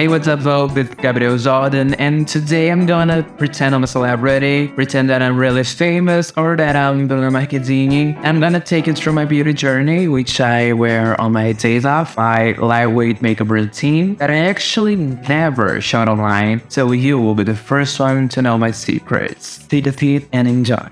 Hey, what's up, Vogue? It's Gabriel Jordan, and today I'm gonna pretend I'm a celebrity, pretend that I'm really famous, or that I'm Bruna Marquezine. I'm gonna take you through my beauty journey, which I wear on my days off, my lightweight makeup routine that I actually never shot online, so you will be the first one to know my secrets. Take the seat and enjoy.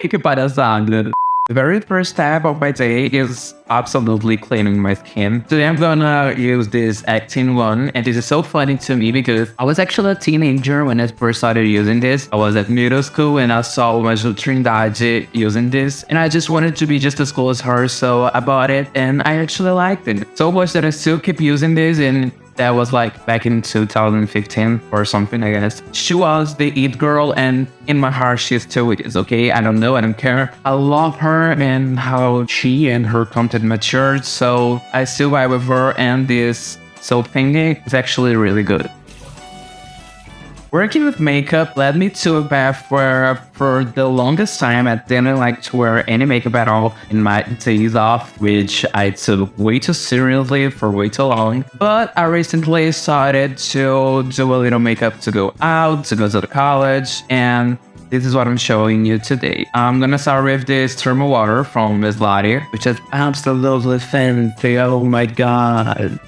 que palhaçada. The very first step of my day is absolutely cleaning my skin. Today I'm gonna use this Actine one and this is so funny to me because I was actually a teenager when I first started using this. I was at middle school and I saw Maju Trindade using this and I just wanted to be just as cool as her so I bought it and I actually liked it so much that I still keep using this and that was like back in 2015 or something, I guess. She was the it girl, and in my heart, she still is, okay? I don't know, I don't care. I love her and how she and her content matured, so I still vibe with her, and this soap thingy is actually really good. Working with makeup led me to a path where for the longest time I didn't like to wear any makeup at all in my days off, which I took way too seriously for way too long. But I recently started to do a little makeup to go out, to go to the college, and this is what I'm showing you today. I'm gonna start with this thermal water from Miss Lottie, which is absolutely fancy. Oh my god.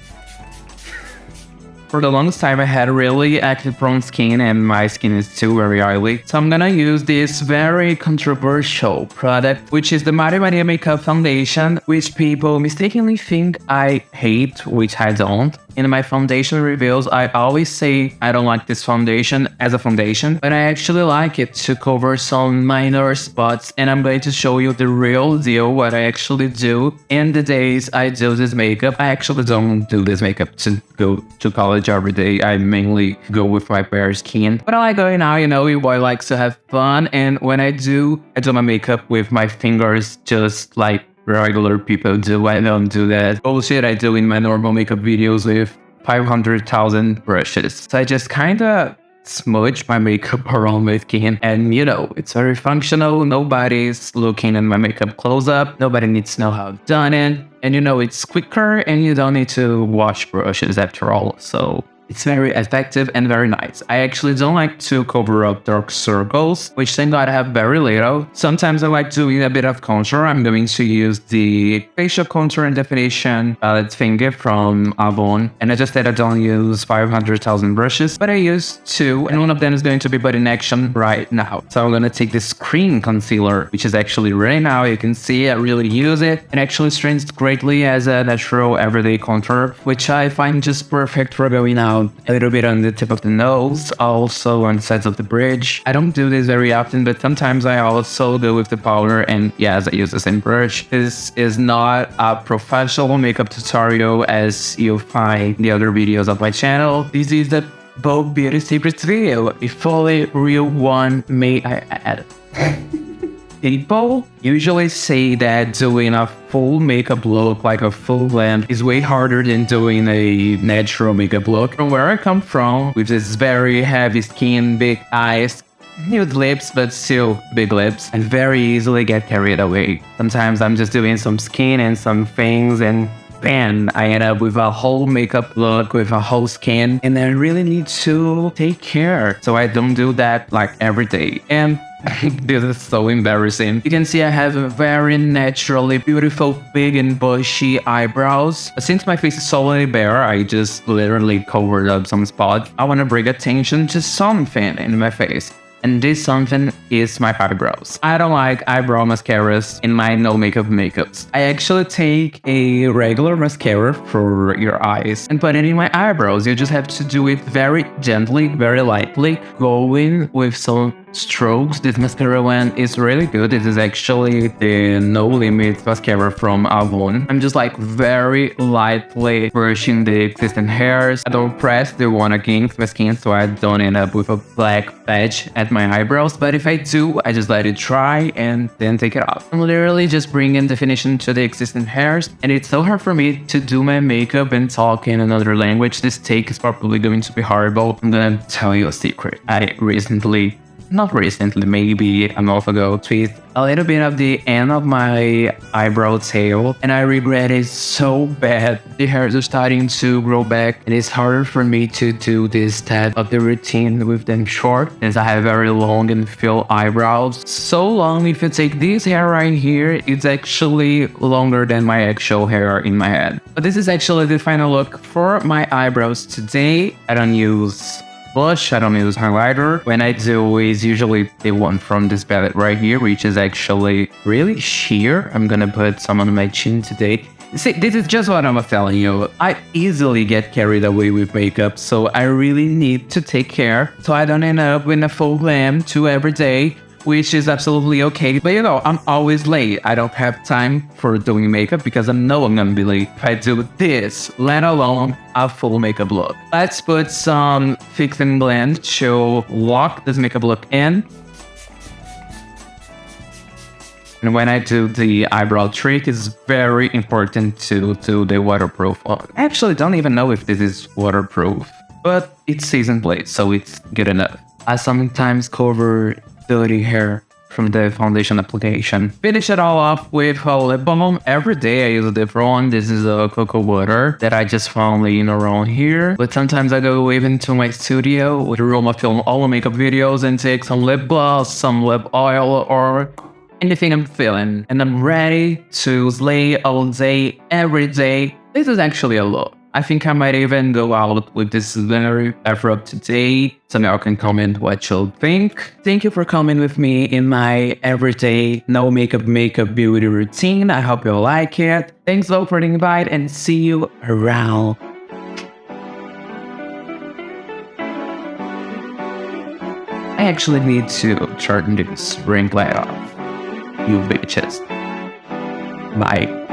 For the longest time, I had really active prone skin and my skin is still very oily. So I'm gonna use this very controversial product, which is the Mari Maria Makeup Foundation, which people mistakenly think I hate, which I don't. In my foundation reviews, I always say I don't like this foundation as a foundation, but I actually like it to cover some minor spots and I'm going to show you the real deal what I actually do in the days I do this makeup. I actually don't do this makeup to go to college every day. I mainly go with my bare skin. But I like going out, you know, your boy likes to have fun and when I do, I do my makeup with my fingers just like regular people do. I don't do that. Bullshit I do in my normal makeup videos with 500,000 brushes. So I just kind of smudge my makeup around my skin and you know it's very functional. Nobody's looking at my makeup close up. Nobody needs to know how I've done it. And you know it's quicker and you don't need to wash brushes after all. So it's very effective and very nice. I actually don't like to cover up dark circles, which thank god I have very little. Sometimes I like doing a bit of contour. I'm going to use the facial contour and definition palette finger from Avon. And I just said I don't use 500,000 brushes, but I use two. And one of them is going to be put in action right now. So I'm going to take this cream concealer, which is actually right now. You can see I really use it. and actually strains greatly as a natural everyday contour, which I find just perfect for going out a little bit on the tip of the nose, also on the sides of the bridge. I don't do this very often, but sometimes I also go with the powder and yes, I use the same brush. This is not a professional makeup tutorial as you'll find in the other videos of my channel. This is the Vogue Beauty Secrets video, a fully real one, may I add. People usually say that doing a full makeup look, like a full glam, is way harder than doing a natural makeup look. From where I come from, with this very heavy skin, big eyes, nude lips, but still big lips, and very easily get carried away. Sometimes I'm just doing some skin and some things and bam, I end up with a whole makeup look with a whole skin and I really need to take care. So I don't do that like every day. And this is so embarrassing. You can see I have a very naturally beautiful, big and bushy eyebrows. Since my face is solely bare, I just literally covered up some spots. I want to bring attention to something in my face and this something is my eyebrows. I don't like eyebrow mascaras in my no makeup makeups. I actually take a regular mascara for your eyes and put it in my eyebrows. You just have to do it very gently, very lightly, going with some strokes. This mascara one is really good. It is actually the No Limits mascara from Avon. I'm just like very lightly brushing the existing hairs. I don't press the one against my skin so I don't end up with a black patch at my eyebrows. But if I do, I just let it dry and then take it off. I'm literally just bringing definition to the existing hairs and it's so hard for me to do my makeup and talk in another language. This take is probably going to be horrible. I'm gonna tell you a secret. I recently not recently, maybe a month ago, with a little bit of the end of my eyebrow tail, and I regret it so bad. The hairs are starting to grow back, and it's harder for me to do this type of the routine with them short, since I have very long and full eyebrows. So long, if you take this hair right here, it's actually longer than my actual hair in my head. But this is actually the final look for my eyebrows today. I don't use blush, I don't use highlighter. When I do is usually the one from this palette right here, which is actually really sheer. I'm gonna put some on my chin today. See, this is just what I'm telling you. I easily get carried away with makeup, so I really need to take care so I don't end up with a full glam to every day which is absolutely okay. But you know, I'm always late. I don't have time for doing makeup because I know I'm gonna be late if I do this, let alone a full makeup look. Let's put some Fix and Blend to lock this makeup look in. And when I do the eyebrow trick, it's very important to do the waterproof one. I actually don't even know if this is waterproof, but it's season plate, so it's good enough. I sometimes cover dirty hair from the foundation application. Finish it all off with a lip balm. Every day I use a different one. This is a cocoa butter that I just found laying around here. But sometimes I go even to my studio with room of film all the makeup videos and take some lip gloss, some lip oil, or anything I'm feeling. And I'm ready to slay all day, every day. This is actually a lot. I think I might even go out with this very ever today. now can comment what you'll think. Thank you for coming with me in my everyday no makeup makeup beauty routine. I hope you like it. Thanks though for the invite and see you around. I actually need to turn this ring light off. You bitches. Bye.